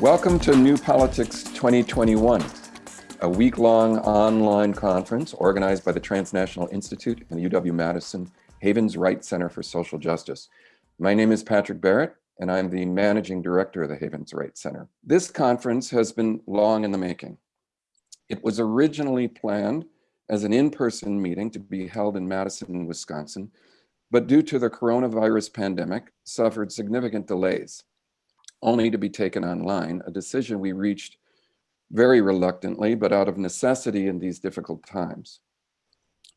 Welcome to New Politics 2021, a week-long online conference organized by the Transnational Institute and the UW-Madison Havens Wright Center for Social Justice. My name is Patrick Barrett, and I'm the Managing Director of the Havens Wright Center. This conference has been long in the making. It was originally planned as an in-person meeting to be held in Madison, Wisconsin, but due to the coronavirus pandemic, suffered significant delays, only to be taken online, a decision we reached very reluctantly, but out of necessity in these difficult times.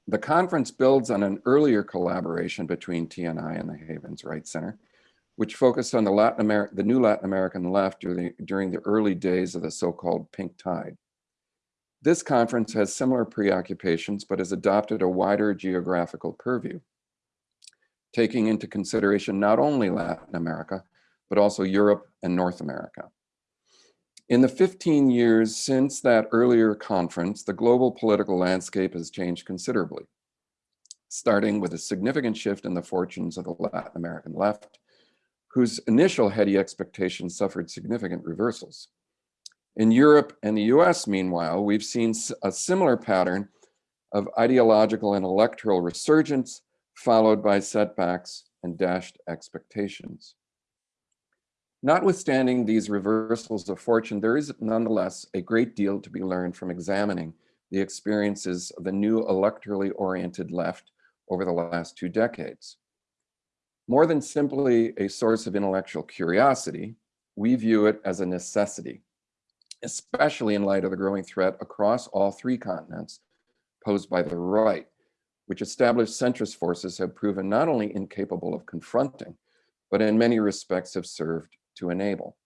The conference builds on an earlier collaboration between TNI and the Havens Wright Center, which focused on the Latin America, the new Latin American left during the, during the early days of the so-called pink tide. This conference has similar preoccupations, but has adopted a wider geographical purview, taking into consideration not only Latin America, but also Europe and North America. In the 15 years since that earlier conference, the global political landscape has changed considerably, starting with a significant shift in the fortunes of the Latin American left, whose initial heady expectations suffered significant reversals. In Europe and the US, meanwhile, we've seen a similar pattern of ideological and electoral resurgence, followed by setbacks and dashed expectations. Notwithstanding these reversals of fortune, there is nonetheless a great deal to be learned from examining the experiences of the new electorally oriented left over the last two decades. More than simply a source of intellectual curiosity, we view it as a necessity especially in light of the growing threat across all three continents posed by the right, which established centrist forces have proven not only incapable of confronting, but in many respects have served to enable.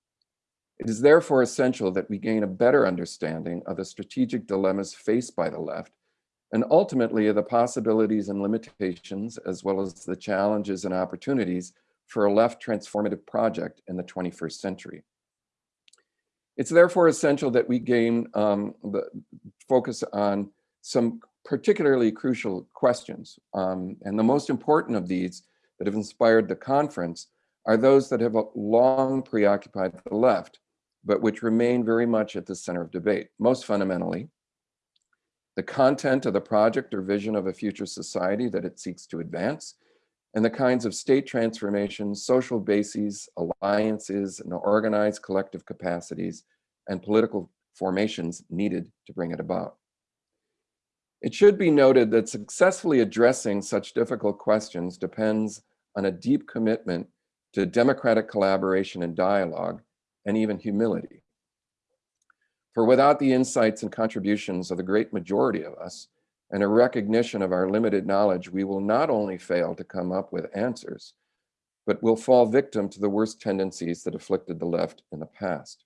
It is therefore essential that we gain a better understanding of the strategic dilemmas faced by the left and ultimately of the possibilities and limitations as well as the challenges and opportunities for a left transformative project in the 21st century. It's therefore essential that we gain um, the focus on some particularly crucial questions. Um, and the most important of these that have inspired the conference are those that have uh, long preoccupied the left, but which remain very much at the center of debate. Most fundamentally, the content of the project or vision of a future society that it seeks to advance, and the kinds of state transformations, social bases, alliances, and organized collective capacities and political formations needed to bring it about. It should be noted that successfully addressing such difficult questions depends on a deep commitment to democratic collaboration and dialogue, and even humility. For without the insights and contributions of the great majority of us, and a recognition of our limited knowledge, we will not only fail to come up with answers, but will fall victim to the worst tendencies that afflicted the left in the past.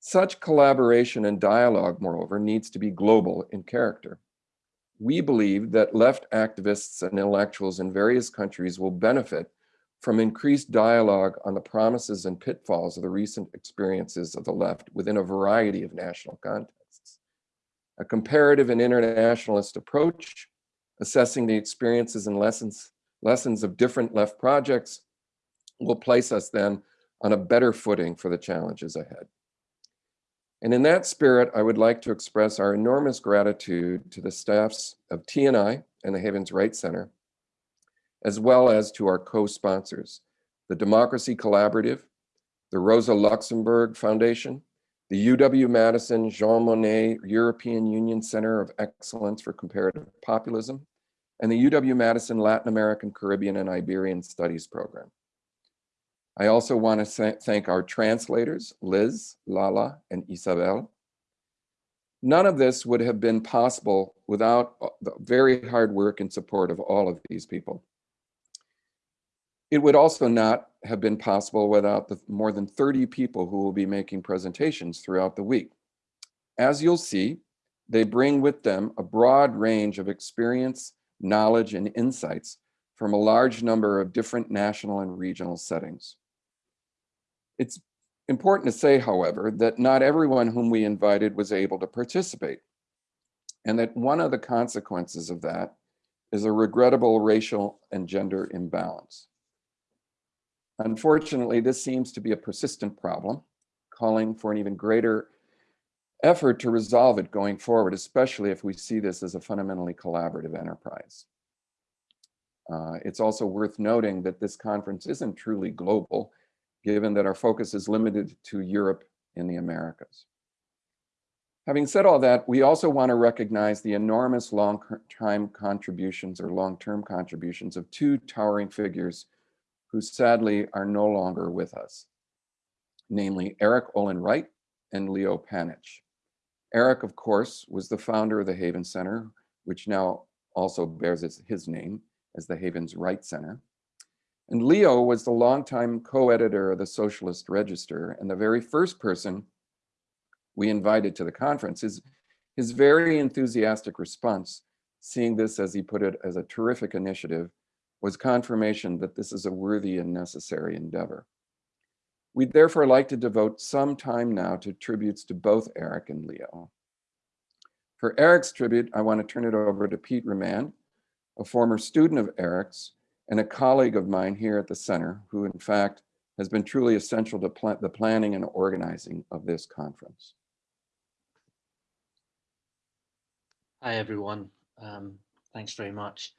Such collaboration and dialogue, moreover, needs to be global in character. We believe that left activists and intellectuals in various countries will benefit from increased dialogue on the promises and pitfalls of the recent experiences of the left within a variety of national contexts. A comparative and internationalist approach, assessing the experiences and lessons, lessons of different left projects, will place us then on a better footing for the challenges ahead. And in that spirit, I would like to express our enormous gratitude to the staffs of TNI and the Havens Wright Center, as well as to our co-sponsors, the Democracy Collaborative, the Rosa Luxemburg Foundation, the UW-Madison Jean Monnet European Union Center of Excellence for Comparative Populism, and the UW-Madison Latin American, Caribbean, and Iberian Studies Program. I also want to thank our translators, Liz, Lala, and Isabel. None of this would have been possible without uh, the very hard work and support of all of these people. It would also not have been possible without the more than 30 people who will be making presentations throughout the week. As you'll see, they bring with them a broad range of experience, knowledge, and insights from a large number of different national and regional settings. It's important to say, however, that not everyone whom we invited was able to participate. And that one of the consequences of that is a regrettable racial and gender imbalance. Unfortunately, this seems to be a persistent problem, calling for an even greater effort to resolve it going forward, especially if we see this as a fundamentally collaborative enterprise. Uh, it's also worth noting that this conference isn't truly global, given that our focus is limited to Europe and the Americas. Having said all that, we also want to recognize the enormous long-time contributions or long-term contributions of two towering figures who sadly are no longer with us, namely Erik Olin Wright and Leo Panitch. Erik, of course, was the founder of the Havens Center, which now also bears his name as the Havens Wright Center. And Leo was the longtime co-editor of the Socialist Register and the very first person we invited to the conference. His, his very enthusiastic response, seeing this, as he put it, as a terrific initiative, was confirmation that this is a worthy and necessary endeavor. We'd therefore like to devote some time now to tributes to both Erik and Leo. For Erik's tribute, I want to turn it over to Pete Ramand, a former student of Erik's and a colleague of mine here at the center, who in fact has been truly essential to pl the planning and organizing of this conference. Hi, everyone. Um, thanks very much.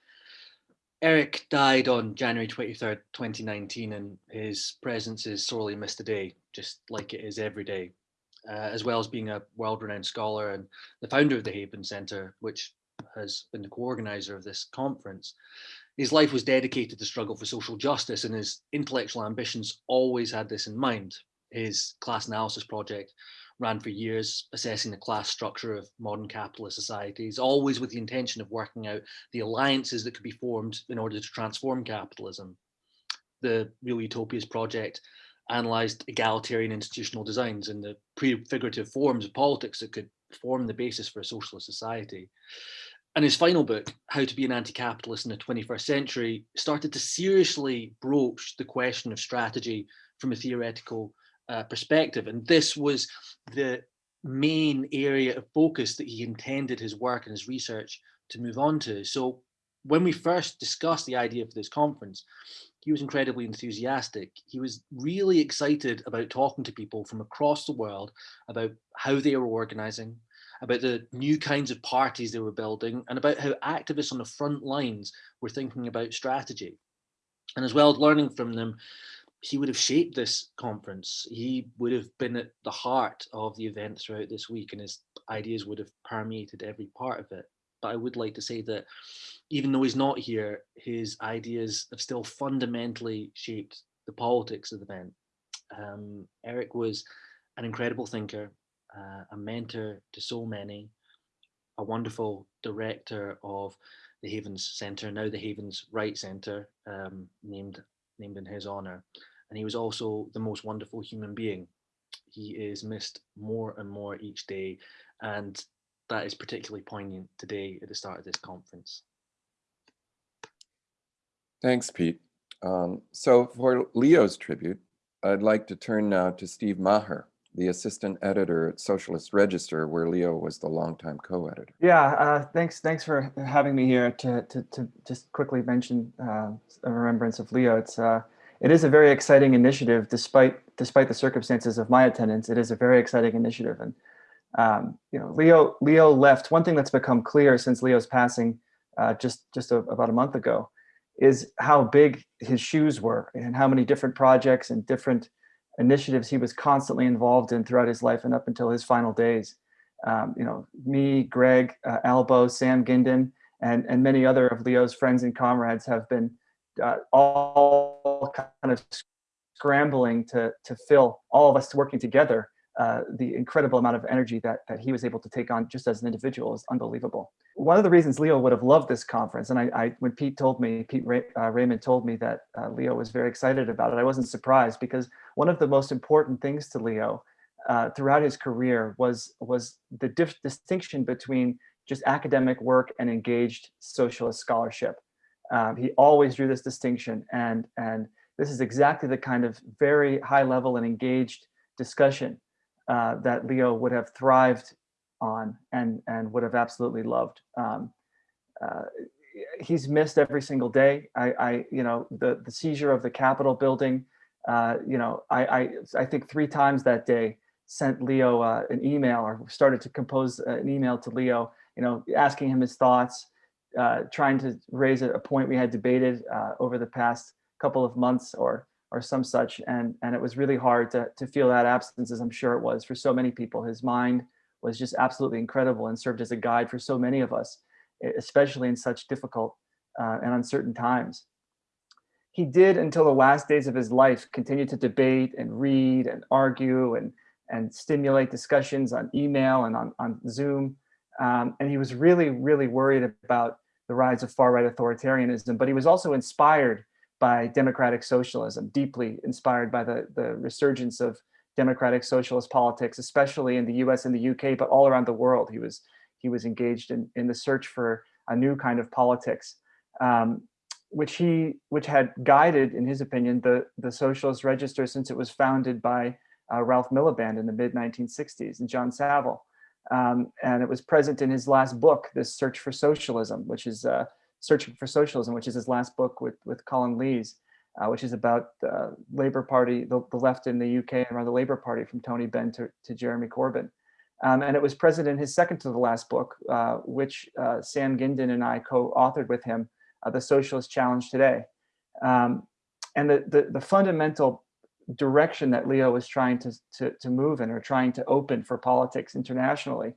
Erik died on January 23rd, 2019, and his presence is sorely missed today, just like it is every day, uh, as well as being a world-renowned scholar and the founder of the Havens Centre, which has been the co-organizer of this conference. His life was dedicated to struggle for social justice and his intellectual ambitions always had this in mind. His class analysis project ran for years, assessing the class structure of modern capitalist societies, always with the intention of working out the alliances that could be formed in order to transform capitalism. The Real Utopias project analysed egalitarian institutional designs and the prefigurative forms of politics that could form the basis for a socialist society. And his final book, How to be an Anti-Capitalist in the 21st Century, started to seriously broach the question of strategy from a theoretical uh, perspective. And this was the main area of focus that he intended his work and his research to move on to. So when we first discussed the idea for this conference, he was incredibly enthusiastic. He was really excited about talking to people from across the world about how they were organizing, about the new kinds of parties they were building, and about how activists on the front lines were thinking about strategy. And as well as learning from them, he would have shaped this conference. He would have been at the heart of the event throughout this week and his ideas would have permeated every part of it. But I would like to say that even though he's not here, his ideas have still fundamentally shaped the politics of the event. Um, Erik was an incredible thinker, uh, a mentor to so many, a wonderful director of the Havens Centre, now the Havens Wright Centre, um, named named in his honor. And he was also the most wonderful human being. He is missed more and more each day. And that is particularly poignant today at the start of this conference. Thanks, Pete. Um, so for Leo's tribute, I'd like to turn now to Steve Maher, the assistant editor at Socialist Register, where Leo was the longtime co-editor. Yeah, uh, thanks. Thanks for having me here to to, to just quickly mention uh, a remembrance of Leo. It's uh, it is a very exciting initiative, despite despite the circumstances of my attendance. It is a very exciting initiative, and um, you know, Leo Leo left. One thing that's become clear since Leo's passing, uh, just just a, about a month ago, is how big his shoes were, and how many different projects and different initiatives he was constantly involved in throughout his life and up until his final days. Um, you know, me, Greg, uh, Albo, Sam Gindin, and and many other of Leo's friends and comrades have been uh, all kind of scrambling to, to fill all of us working together. Uh, the incredible amount of energy that, that he was able to take on just as an individual is unbelievable. One of the reasons Leo would have loved this conference, and I, I when Pete told me, Pete Ray, uh, Raymond told me that uh, Leo was very excited about it, I wasn't surprised because one of the most important things to Leo uh, throughout his career was, was the distinction between just academic work and engaged socialist scholarship. Um, he always drew this distinction and, and this is exactly the kind of very high level and engaged discussion uh, that Leo would have thrived on and, and would have absolutely loved. Um, uh, he's missed every single day. I, I, you know, the, the seizure of the Capitol building, uh, you know, I, I, I think three times that day sent Leo uh, an email or started to compose an email to Leo, you know, asking him his thoughts, uh, trying to raise a, point we had debated uh, over the past couple of months or or some such. And, and it was really hard to, to feel that absence, as I'm sure it was for so many people. His mind was just absolutely incredible and served as a guide for so many of us, especially in such difficult uh, and uncertain times. He did, until the last days of his life, continue to debate and read and argue and, and stimulate discussions on email and on, on Zoom. Um, and he was really, really worried about the rise of far-right authoritarianism, but he was also inspired by democratic socialism, deeply inspired by the, the resurgence of democratic socialist politics, especially in the US and the UK, but all around the world. He was, he was engaged in, in the search for a new kind of politics, um, which he, which had guided, in his opinion, the, the Socialist Register since it was founded by uh, Ralph Miliband in the mid 1960s and John Saville. Um, and it was present in his last book, this Search for Socialism, which is uh, Searching for Socialism, which is his last book with, with Colin Leys, uh, which is about the Labour Party, the, the, left in the UK and around the Labour Party from Tony Benn to, to Jeremy Corbyn. Um, and it was present in his second to the last book, uh, which uh, Sam Gindin and I co-authored with him, uh, The Socialist Challenge Today. Um, and the, the, the, fundamental direction that Leo was trying to, to, to move in or trying to open for politics internationally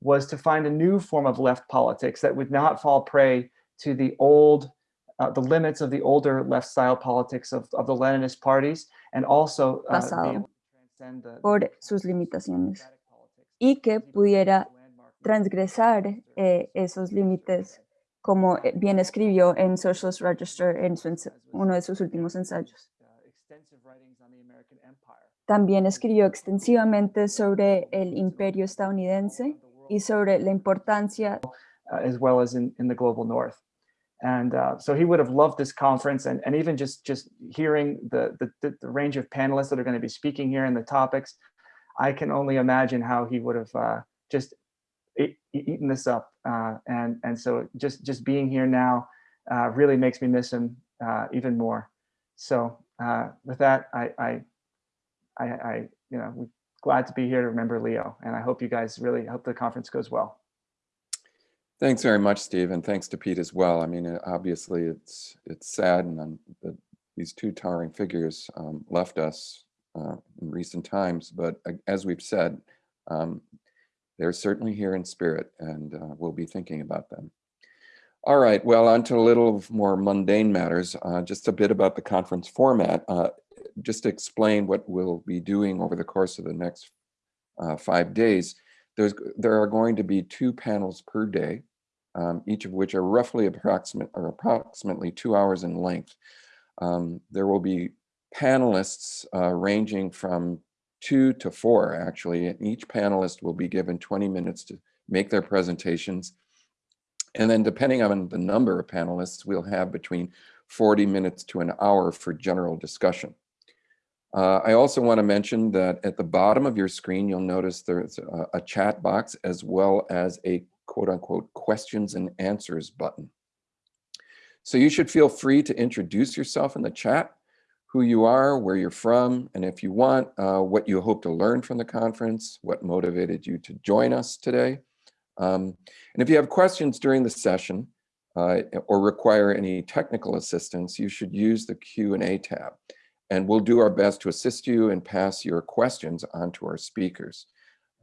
was to find a new form of left politics that would not fall prey to the old, uh, the limits of the older left style politics of, of the Leninist parties and also uh, pasado. por sus limitaciones. y que pudiera transgresar eh, esos límites como eh, bien escribió en Socialist Register en su, uno de sus últimos ensayos. También escribió extensivamente sobre el imperio estadounidense y sobre la importancia uh, as well as in, in the global north. And uh, so he would have loved this conference and, and even just, just hearing the, the, the range of panelists that are going to be speaking here and the topics, I can only imagine how he would have uh, just eaten this up. Uh, and, and so just, just being here now uh, really makes me miss him uh, even more. So uh, with that, I, I, I, you know, we're glad to be here to remember Leo. And I hope you guys really hope the conference goes well. Thanks very much, Steve, and thanks to Pete as well. I mean, obviously, it's it's sad, and that these two towering figures um, left us uh, in recent times. But uh, as we've said, um, they're certainly here in spirit, and uh, we'll be thinking about them. All right, well, on to a little more mundane matters. Uh, just a bit about the conference format. Uh, just to explain what we'll be doing over the course of the next five days. There's, there are going to be two panels per day um, each of which are roughly approximate or approximately two hours in length. Um, there will be panelists uh, ranging from two to four actually, and each panelist will be given 20 minutes to make their presentations. And then depending on the number of panelists, we'll have between 40 minutes to an hour for general discussion. Uh, I also want to mention that at the bottom of your screen, you'll notice there's a, a chat box as well as a quote unquote questions and answers button. So you should feel free to introduce yourself in the chat, who you are, where you're from, and if you want, uh, what you hope to learn from the conference, what motivated you to join us today. Um, and if you have questions during the session uh, or require any technical assistance, you should use the Q&A tab. And we'll do our best to assist you and pass your questions on to our speakers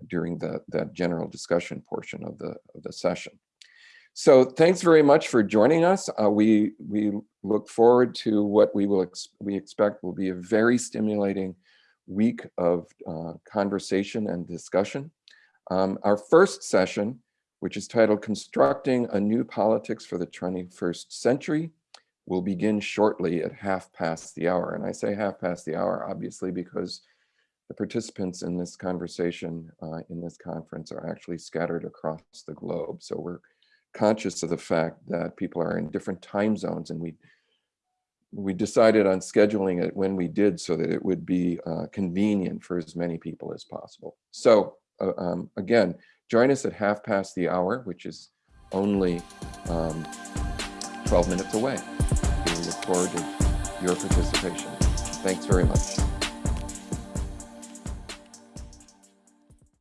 during the, the general discussion portion of the, of the session. So thanks very much for joining us. Uh, we, we look forward to what we will ex we expect will be a very stimulating week of uh, conversation and discussion. Um, our first session, which is titled Constructing a New Politics for the 21st Century, will begin shortly at half past the hour. And I say half past the hour, obviously, because the participants in this conversation uh, in this conference are actually scattered across the globe. So we're conscious of the fact that people are in different time zones and we we decided on scheduling it when we did so that it would be uh, convenient for as many people as possible. So uh, um, again, join us at half past the hour, which is only um, 12 minutes away. We look forward to your participation. Thanks very much.